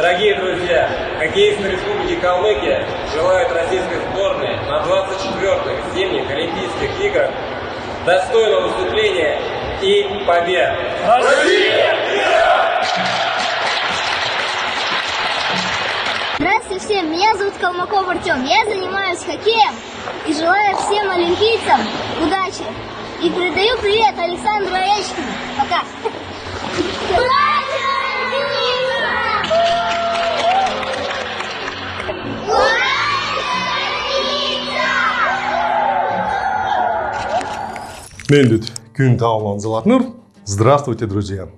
Дорогие друзья, хоккеисты Республики Калмыкия желают российской сборной на 24-х зимних Олимпийских играх достойного выступления и побед. Россия! Здравствуйте всем, меня зовут Калмаков Артем, я занимаюсь хоккеем и желаю всем олимпийцам удачи. И передаю привет Александру Овечкину. Пока! Мендит Кюнтауман Золотнур. Здравствуйте, друзья!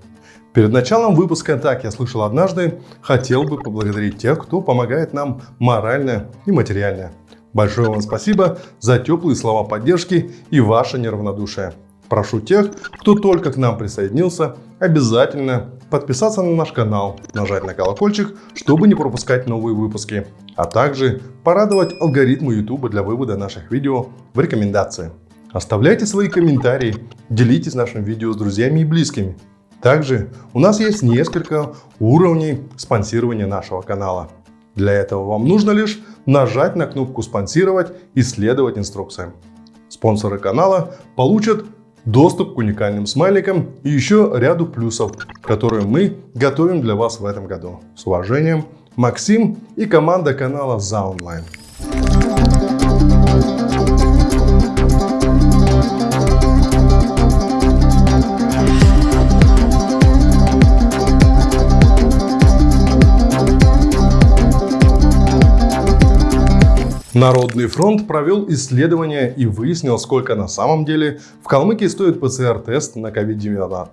Перед началом выпуска «Так я слышал однажды» хотел бы поблагодарить тех, кто помогает нам морально и материально. Большое вам спасибо за теплые слова поддержки и ваше неравнодушие. Прошу тех, кто только к нам присоединился, обязательно подписаться на наш канал, нажать на колокольчик, чтобы не пропускать новые выпуски, а также порадовать алгоритмы YouTube для вывода наших видео в рекомендации. Оставляйте свои комментарии, делитесь нашим видео с друзьями и близкими. Также у нас есть несколько уровней спонсирования нашего канала. Для этого вам нужно лишь нажать на кнопку «Спонсировать» и следовать инструкциям. Спонсоры канала получат доступ к уникальным смайликам и еще ряду плюсов, которые мы готовим для вас в этом году. С уважением, Максим и команда канала «За онлайн». Народный фронт провел исследование и выяснил, сколько на самом деле в Калмыкии стоит ПЦР-тест на COVID-19.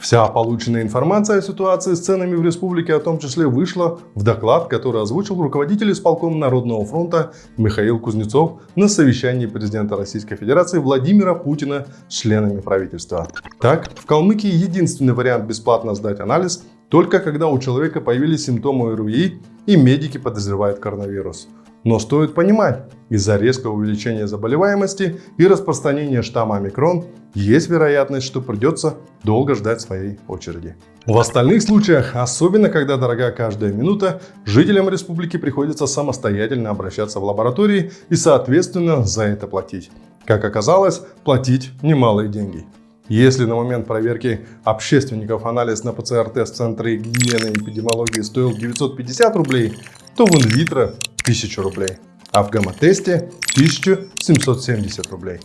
Вся полученная информация о ситуации с ценами в республике, о том числе, вышла в доклад, который озвучил руководитель исполкома Народного фронта Михаил Кузнецов на совещании президента Российской Федерации Владимира Путина с членами правительства. Так, в Калмыкии единственный вариант бесплатно сдать анализ только когда у человека появились симптомы ОРВИ и медики подозревают коронавирус. Но стоит понимать, из-за резкого увеличения заболеваемости и распространения штамма омикрон есть вероятность, что придется долго ждать своей очереди. В остальных случаях, особенно когда дорога каждая минута, жителям республики приходится самостоятельно обращаться в лаборатории и соответственно за это платить. Как оказалось, платить немалые деньги. Если на момент проверки общественников анализ на ПЦР-тест в Центре гигиены и эпидемиологии стоил 950 рублей, то в инвитро 1000 рублей, а в гамма-тесте 1770 рублей.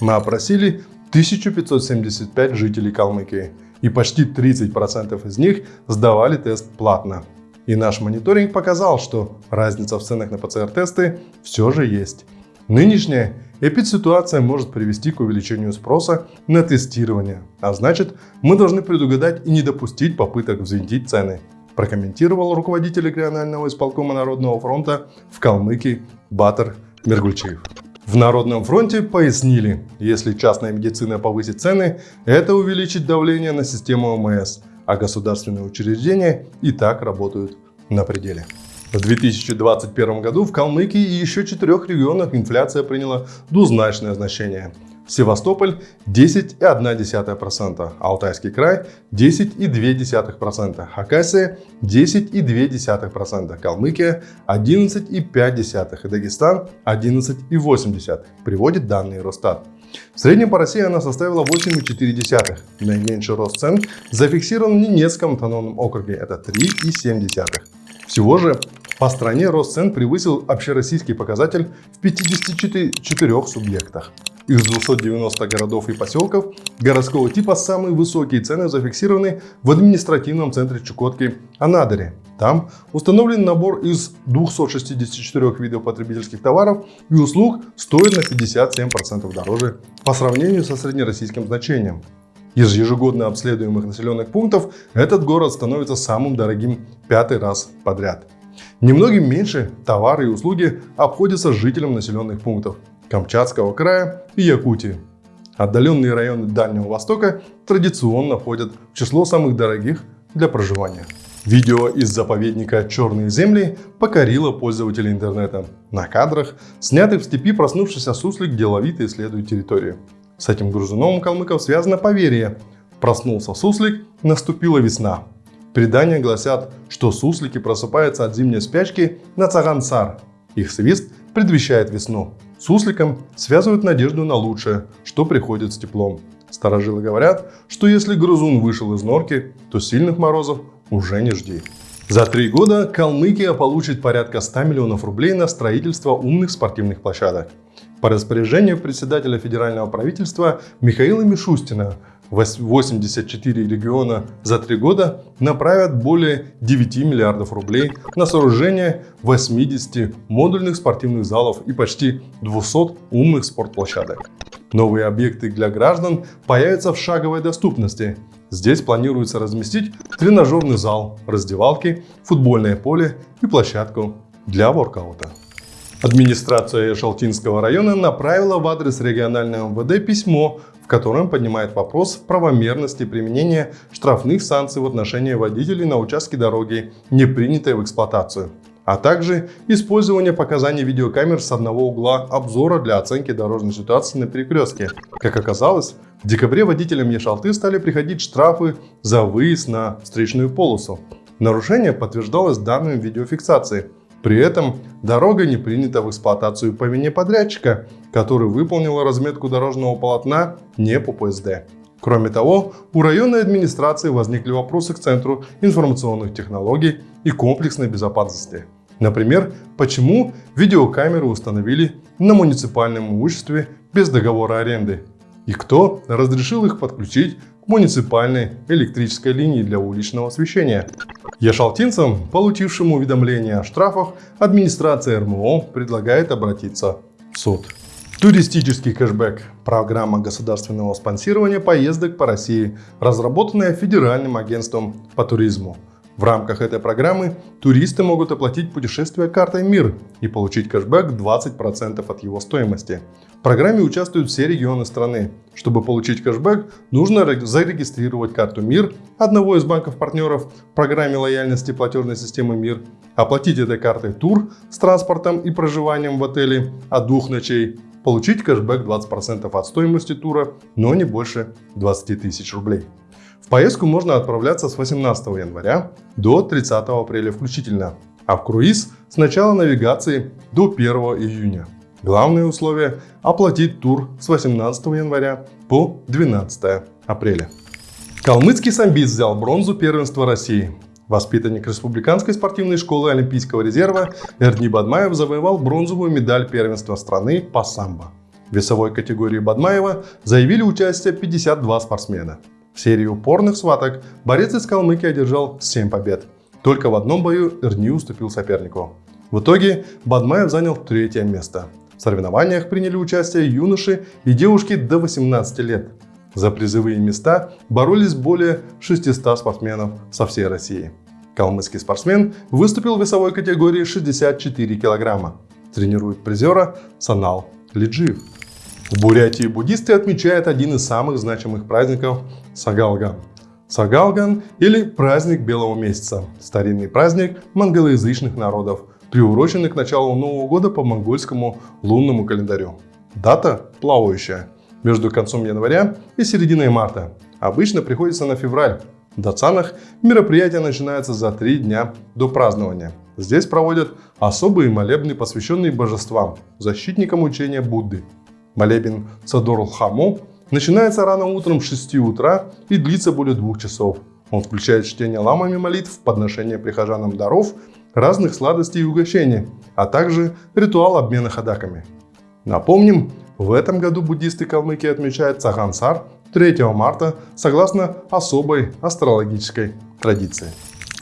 Мы опросили 1575 жителей Калмыкии, и почти 30% из них сдавали тест платно. И наш мониторинг показал, что разница в ценах на ПЦР-тесты все же есть. Нынешняя эпидситуация может привести к увеличению спроса на тестирование, а значит мы должны предугадать и не допустить попыток взвинтить цены прокомментировал руководитель регионального исполкома Народного фронта в Калмыкии Батар Мергульчиев. В Народном фронте пояснили, если частная медицина повысит цены, это увеличит давление на систему ОМС, а государственные учреждения и так работают на пределе. В 2021 году в Калмыкии и еще четырех регионах инфляция приняла двузначное значение – Севастополь 10,1%, Алтайский край 10,2%, Хакасия 10,2%, Калмыкия 11,5% и Дагестан 11,8%, приводит данные Росстат. В среднем по России она составила 8,4. Наименьший рост цен зафиксирован в Ненецком автономном округе, это 3,7. Всего же по стране рост цен превысил общероссийский показатель в 54 субъектах. Из 290 городов и поселков городского типа самые высокие цены зафиксированы в административном центре Чукотки Анадыре. Там установлен набор из 264 видов потребительских товаров и услуг стоит на 57% дороже по сравнению со среднероссийским значением. Из ежегодно обследуемых населенных пунктов этот город становится самым дорогим пятый раз подряд. Немногим меньше товары и услуги обходятся жителям населенных пунктов Камчатского края и Якутии. Отдаленные районы Дальнего Востока традиционно входят в число самых дорогих для проживания. Видео из заповедника «Черные земли» покорило пользователей интернета. На кадрах, снятых в степи, проснувшийся суслик деловито исследует территорию. С этим грузуном калмыков связано поверье. Проснулся суслик, наступила весна. Предания гласят, что суслики просыпаются от зимней спячки на Цагансар. Их свист предвещает весну. Сусликам связывают надежду на лучшее, что приходит с теплом. Старожилы говорят, что если грызун вышел из норки, то сильных морозов уже не жди. За три года Калмыкия получит порядка 100 миллионов рублей на строительство умных спортивных площадок. По распоряжению председателя федерального правительства Михаила Мишустина 84 региона за три года направят более 9 миллиардов рублей на сооружение 80 модульных спортивных залов и почти 200 умных спортплощадок. Новые объекты для граждан появятся в шаговой доступности. Здесь планируется разместить тренажерный зал, раздевалки, футбольное поле и площадку для воркаута. Администрация Шалтинского района направила в адрес регионального МВД письмо, в котором поднимает вопрос правомерности применения штрафных санкций в отношении водителей на участке дороги, не принятой в эксплуатацию, а также использование показаний видеокамер с одного угла обзора для оценки дорожной ситуации на перекрестке. Как оказалось, в декабре водителям Ешалты стали приходить штрафы за выезд на встречную полосу. Нарушение подтверждалось данными видеофиксации – при этом дорога не принята в эксплуатацию по вине подрядчика, который выполнил разметку дорожного полотна не по ПСД. Кроме того, у районной администрации возникли вопросы к Центру информационных технологий и комплексной безопасности. Например, почему видеокамеры установили на муниципальном имуществе без договора аренды? И кто разрешил их подключить муниципальной электрической линии для уличного освещения? Яшалтинцам, получившим уведомление о штрафах, администрация РМО предлагает обратиться в суд. Туристический кэшбэк – программа государственного спонсирования поездок по России, разработанная Федеральным агентством по туризму. В рамках этой программы туристы могут оплатить путешествие картой МИР и получить кэшбэк 20% от его стоимости. В программе участвуют все регионы страны. Чтобы получить кэшбэк, нужно зарегистрировать карту МИР одного из банков-партнеров в программе лояльности платежной системы МИР, оплатить этой картой тур с транспортом и проживанием в отеле от двух ночей, получить кэшбэк 20% от стоимости тура, но не больше 20 тысяч рублей. В поездку можно отправляться с 18 января до 30 апреля включительно, а в круиз с начала навигации до 1 июня. Главное условие – оплатить тур с 18 января по 12 апреля. Калмыцкий самбист взял бронзу первенства России. Воспитанник Республиканской спортивной школы Олимпийского резерва Эрни Бадмаев завоевал бронзовую медаль первенства страны по самбо. В весовой категории Бадмаева заявили участие 52 спортсмена. В серии упорных схваток борец из Калмыкии одержал 7 побед. Только в одном бою Эрни уступил сопернику. В итоге Бадмаев занял третье место. В соревнованиях приняли участие юноши и девушки до 18 лет. За призовые места боролись более 600 спортсменов со всей России. Калмыцкий спортсмен выступил в весовой категории 64 килограмма. Тренирует призера Санал Лиджиев. В Бурятии буддисты отмечают один из самых значимых праздников – Сагалган. Сагалган или праздник Белого месяца – старинный праздник монголоязычных народов, приуроченный к началу Нового года по монгольскому лунному календарю. Дата плавающая между концом января и серединой марта. Обычно приходится на февраль. В Дацанах мероприятие начинается за три дня до празднования. Здесь проводят особые молебны, посвященные божествам, защитникам учения Будды. Молебен Садорл-Хаму начинается рано утром с 6 утра и длится более двух часов. Он включает чтение ламами молитв, подношение прихожанам даров разных сладостей и угощений, а также ритуал обмена ходаками. Напомним, в этом году буддисты Калмыкии отмечают Цагансар 3 марта согласно особой астрологической традиции.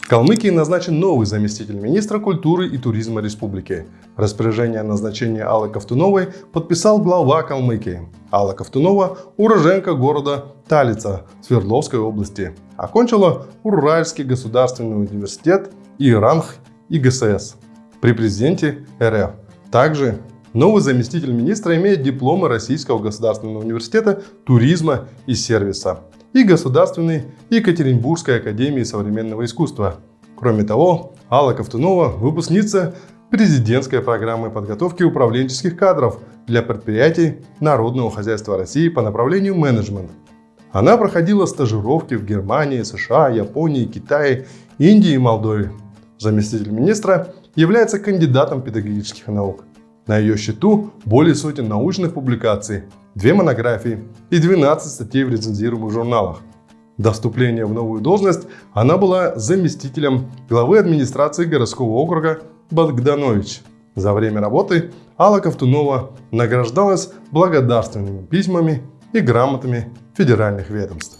Калмыкии назначен новый заместитель министра культуры и туризма республики. Распоряжение о назначении Аллы Ковтуновой подписал глава Калмыкии. Алла Ковтунова – уроженка города Талица Свердловской области. Окончила Уральский государственный университет и ранг ИГСС при президенте РФ. Также новый заместитель министра имеет дипломы Российского государственного университета туризма и сервиса и Государственной Екатеринбургской академии современного искусства. Кроме того, Алла Ковтунова – выпускница президентской программы подготовки управленческих кадров для предприятий народного хозяйства России по направлению менеджмент. Она проходила стажировки в Германии, США, Японии, Китае, Индии и Молдове. Заместитель министра является кандидатом педагогических наук. На ее счету более сотен научных публикаций, две монографии и 12 статей в рецензируемых журналах. До вступления в новую должность она была заместителем главы администрации городского округа Богданович. За время работы Алла Ковтунова награждалась благодарственными письмами и грамотами федеральных ведомств.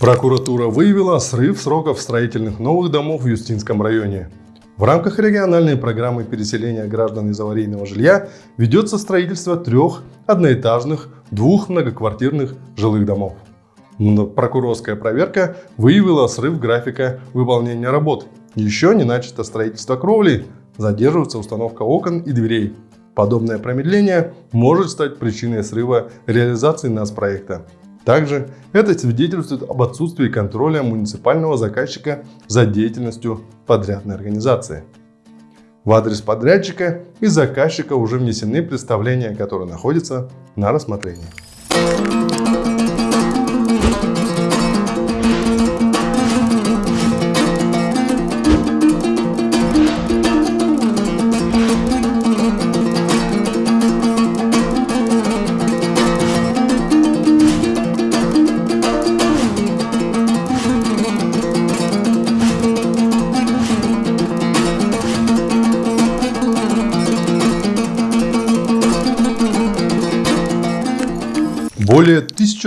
Прокуратура выявила срыв сроков строительных новых домов в Юстинском районе. В рамках региональной программы переселения граждан из аварийного жилья ведется строительство трех одноэтажных, двух многоквартирных жилых домов. Прокурорская проверка выявила срыв графика выполнения работ. Еще не начато строительство кровли, задерживается установка окон и дверей. Подобное промедление может стать причиной срыва реализации нас проекта. Также это свидетельствует об отсутствии контроля муниципального заказчика за деятельностью подрядной организации. В адрес подрядчика и заказчика уже внесены представления, которые находятся на рассмотрении.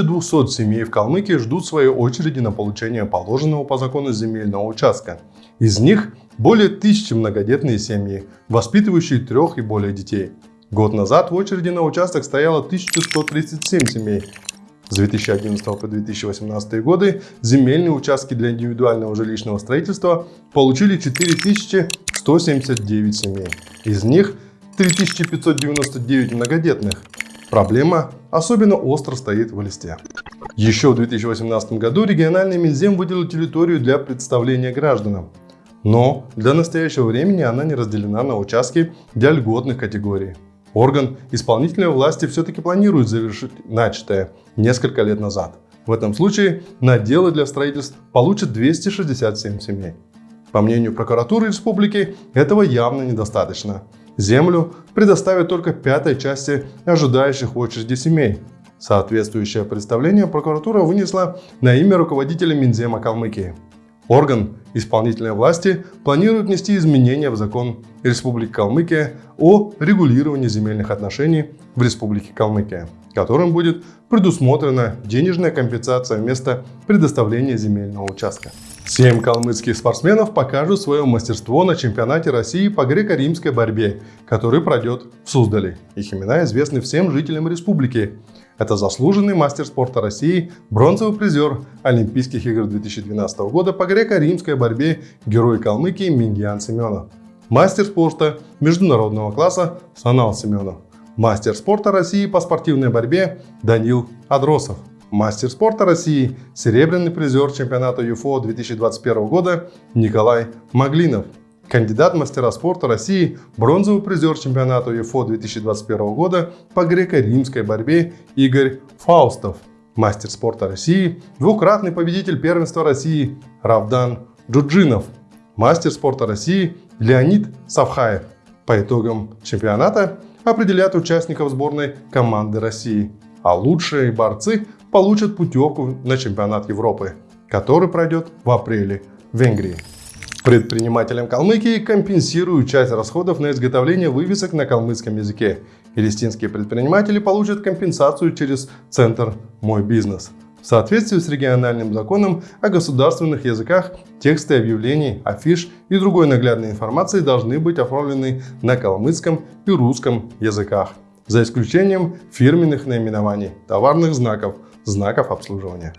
1200 семей в Калмыкии ждут своей очереди на получение положенного по закону земельного участка. Из них более тысячи многодетные семьи, воспитывающие трех и более детей. Год назад в очереди на участок стояло 1137 семей. С 2011 по 2018 годы земельные участки для индивидуального жилищного строительства получили 4179 семей. Из них 3599 многодетных, Проблема особенно остро стоит в листе. Еще в 2018 году региональный Минзем выделил территорию для представления гражданам. Но для настоящего времени она не разделена на участки для льготных категорий. Орган исполнительной власти все-таки планирует завершить начатое несколько лет назад. В этом случае наделы для строительств получат 267 семей. По мнению прокуратуры республики, этого явно недостаточно. Землю предоставят только пятой части ожидающих очереди семей. Соответствующее представление прокуратура вынесла на имя руководителя Минзема Калмыкии. Орган исполнительной власти планирует внести изменения в закон Республики Калмыкия о регулировании земельных отношений в Республике Калмыкия, которым будет предусмотрена денежная компенсация вместо предоставления земельного участка. Семь калмыцких спортсменов покажут свое мастерство на чемпионате России по греко-римской борьбе, который пройдет в Суздале. Их имена известны всем жителям республики. Это заслуженный мастер спорта России, бронзовый призер Олимпийских игр 2012 года по греко-римской борьбе герой Калмыкии Мингиан Семенов. Мастер спорта международного класса Санал Семенов. Мастер спорта России по спортивной борьбе Данил Адросов мастер спорта России, серебряный призер чемпионата ЮФО 2021 года Николай Маглинов, кандидат мастера спорта России, бронзовый призер чемпионата ЮФО 2021 года по греко-римской борьбе Игорь Фаустов, мастер спорта России, двукратный победитель первенства России Равдан Джуджинов, мастер спорта России Леонид Савхаев. По итогам чемпионата определят участников сборной команды России, а лучшие борцы получат путевку на чемпионат Европы, который пройдет в апреле в Венгрии. Предпринимателям Калмыкии компенсируют часть расходов на изготовление вывесок на калмыцком языке. Палестинские предприниматели получат компенсацию через Центр «Мой бизнес». В соответствии с региональным законом о государственных языках тексты объявлений, афиш и другой наглядной информации должны быть оформлены на калмыцком и русском языках, за исключением фирменных наименований, товарных знаков – знаков обслуживания.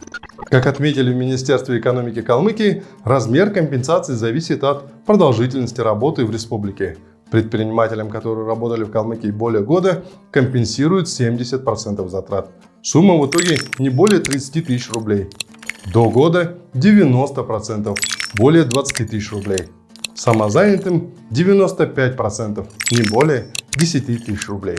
Как отметили в Министерстве экономики Калмыкии, размер компенсации зависит от продолжительности работы в республике. Предпринимателям, которые работали в Калмыкии более года, компенсируют 70% затрат. Сумма в итоге не более 30 тысяч рублей. До года 90%, более 20 тысяч рублей. Самозанятым 95%, не более 10 тысяч рублей.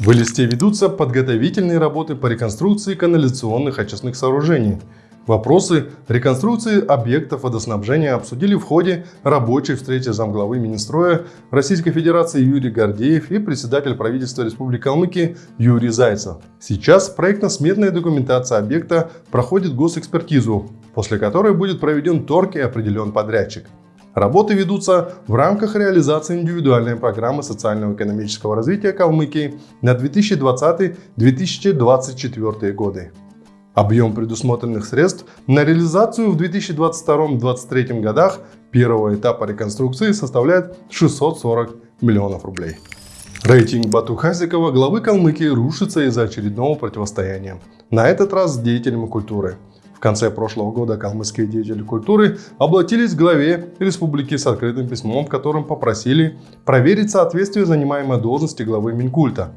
В Элисте ведутся подготовительные работы по реконструкции канализационных очистных сооружений. Вопросы реконструкции объектов водоснабжения обсудили в ходе рабочей встречи замглавы Министроя Российской Федерации Юрий Гордеев и председатель правительства Республики Калмыкия Юрий Зайцев. Сейчас проектно-сметная документация объекта проходит госэкспертизу, после которой будет проведен торг и определен подрядчик. Работы ведутся в рамках реализации индивидуальной программы социально-экономического развития Калмыкии на 2020-2024 годы. Объем предусмотренных средств на реализацию в 2022-2023 годах первого этапа реконструкции составляет 640 миллионов рублей. Рейтинг Бату Хазикова, главы Калмыкии, рушится из-за очередного противостояния. На этот раз с деятелями культуры – в конце прошлого года калмыцкие деятели культуры обратились к главе республики с открытым письмом, в котором попросили проверить соответствие занимаемой должности главы Минкульта.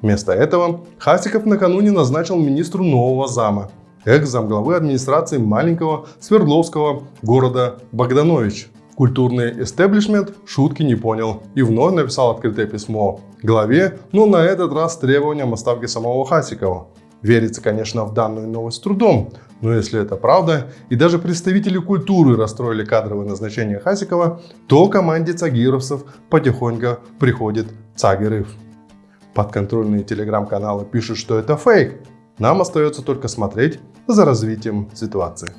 Вместо этого Хасиков накануне назначил министру нового зама, экс-замглавы администрации маленького Свердловского города Богданович. Культурный эстеблишмент шутки не понял и вновь написал открытое письмо главе, но на этот раз с требованием оставки самого Хасикова. Верится, конечно, в данную новость с трудом, но если это правда, и даже представители культуры расстроили кадровое назначение Хасикова, то команде цагировцев потихоньку приходит Цагирыв. Подконтрольные телеграм-каналы пишут, что это фейк. Нам остается только смотреть за развитием ситуации.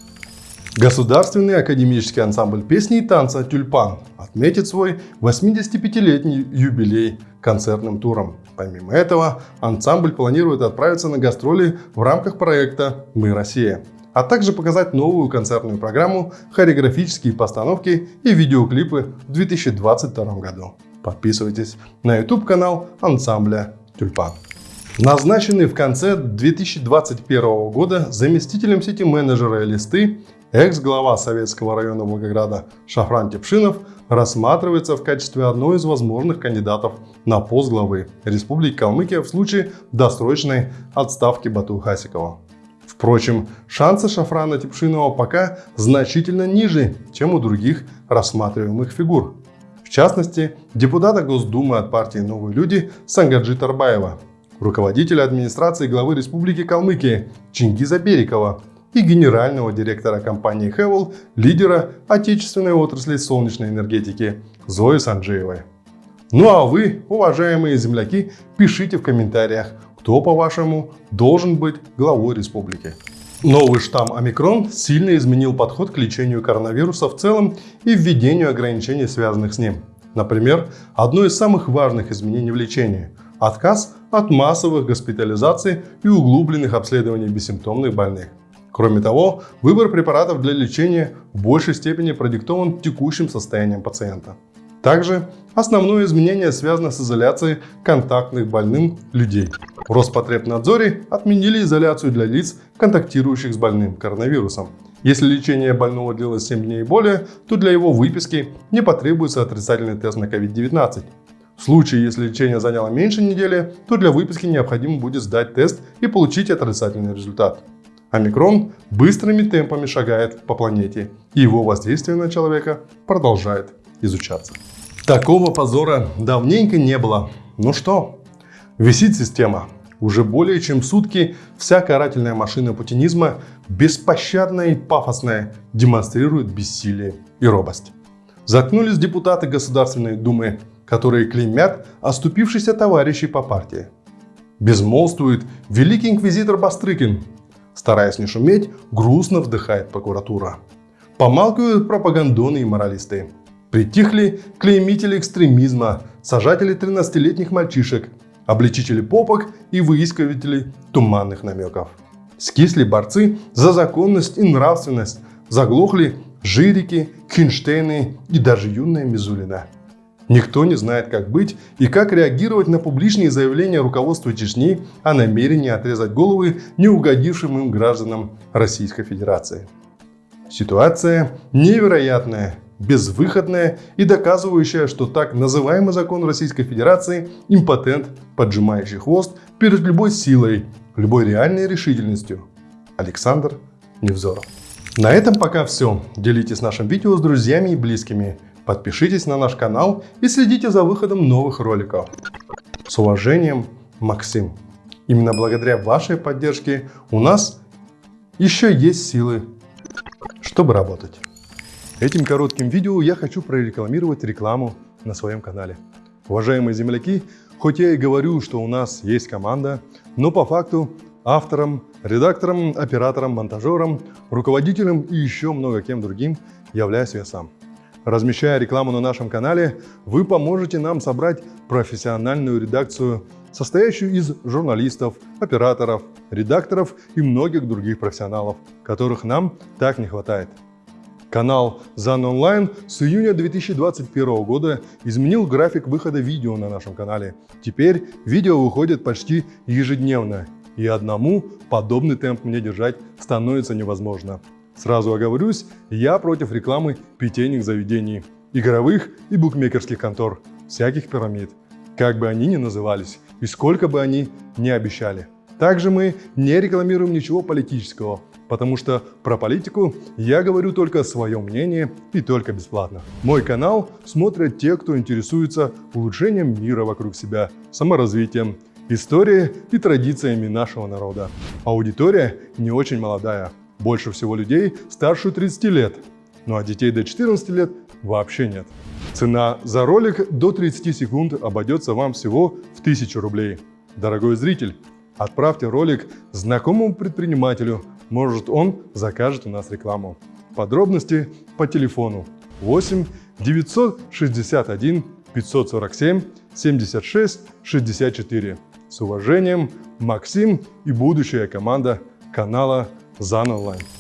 Государственный академический ансамбль песни и танца «Тюльпан» отметит свой 85-летний юбилей концертным туром. Помимо этого, ансамбль планирует отправиться на гастроли в рамках проекта «Мы Россия», а также показать новую концертную программу, хореографические постановки и видеоклипы в 2022 году. Подписывайтесь на YouTube-канал ансамбля «Тюльпан». Назначенный в конце 2021 года заместителем сети-менеджера «Листы» экс-глава Советского района Волгограда Шафран Тепшинов рассматривается в качестве одной из возможных кандидатов на пост главы Республики Калмыкия в случае досрочной отставки Бату Хасикова. Впрочем, шансы Шафрана Типшинова пока значительно ниже, чем у других рассматриваемых фигур. В частности, депутата Госдумы от партии «Новые люди» Сангаджи Тарбаева, руководителя администрации главы Республики Калмыкия Чингиза Берикова и генерального директора компании Хевел, лидера отечественной отрасли солнечной энергетики Зои Санджеевой. Ну а вы, уважаемые земляки, пишите в комментариях, кто, по-вашему, должен быть главой республики. Новый штамм омикрон сильно изменил подход к лечению коронавируса в целом и введению ограничений, связанных с ним. Например, одно из самых важных изменений в лечении – отказ от массовых госпитализаций и углубленных обследований бессимптомных больных. Кроме того, выбор препаратов для лечения в большей степени продиктован текущим состоянием пациента. Также основное изменение связано с изоляцией контактных больным людей. В Роспотребнадзоре отменили изоляцию для лиц, контактирующих с больным коронавирусом. Если лечение больного длилось 7 дней и более, то для его выписки не потребуется отрицательный тест на COVID-19. В случае, если лечение заняло меньше недели, то для выписки необходимо будет сдать тест и получить отрицательный результат. Омикрон быстрыми темпами шагает по планете, и его воздействие на человека продолжает изучаться. Такого позора давненько не было. Ну что, висит система. Уже более чем сутки вся карательная машина путинизма, беспощадная и пафосная, демонстрирует бессилие и робость. Заткнулись депутаты Государственной Думы, которые клеймят оступившихся товарищей по партии. Безмолвствует великий инквизитор Бастрыкин, Стараясь не шуметь, грустно вдыхает прокуратура. Помалкивают пропагандоны и моралисты. Притихли клеймители экстремизма, сажатели 13-летних мальчишек, обличители попок и выискиватели туманных намеков. Скисли борцы за законность и нравственность, заглохли жирики, Хинштейны и даже юная Мизулина. Никто не знает, как быть и как реагировать на публичные заявления руководства Чечни о намерении отрезать головы неугодившим им гражданам Российской Федерации. Ситуация невероятная, безвыходная и доказывающая, что так называемый закон Российской Федерации – импотент, поджимающий хвост перед любой силой, любой реальной решительностью. Александр Невзоров. На этом пока все. Делитесь нашим видео с друзьями и близкими. Подпишитесь на наш канал и следите за выходом новых роликов. С уважением, Максим. Именно благодаря вашей поддержке у нас еще есть силы, чтобы работать. Этим коротким видео я хочу прорекламировать рекламу на своем канале. Уважаемые земляки, хоть я и говорю, что у нас есть команда, но по факту автором, редактором, оператором, монтажером, руководителем и еще много кем другим являюсь я сам. Размещая рекламу на нашем канале, вы поможете нам собрать профессиональную редакцию, состоящую из журналистов, операторов, редакторов и многих других профессионалов, которых нам так не хватает. Канал ZAN Online с июня 2021 года изменил график выхода видео на нашем канале. Теперь видео выходит почти ежедневно, и одному подобный темп мне держать становится невозможно. Сразу оговорюсь, я против рекламы питейных заведений, игровых и букмекерских контор, всяких пирамид, как бы они ни назывались и сколько бы они ни обещали. Также мы не рекламируем ничего политического, потому что про политику я говорю только свое мнение и только бесплатно. Мой канал смотрят те, кто интересуется улучшением мира вокруг себя, саморазвитием, историей и традициями нашего народа. Аудитория не очень молодая, больше всего людей старше 30 лет, ну а детей до 14 лет вообще нет. Цена за ролик до 30 секунд обойдется вам всего в 1000 рублей. Дорогой зритель, отправьте ролик знакомому предпринимателю, может он закажет у нас рекламу. Подробности по телефону 8 961 547 76 64. С уважением, Максим и будущая команда канала Online.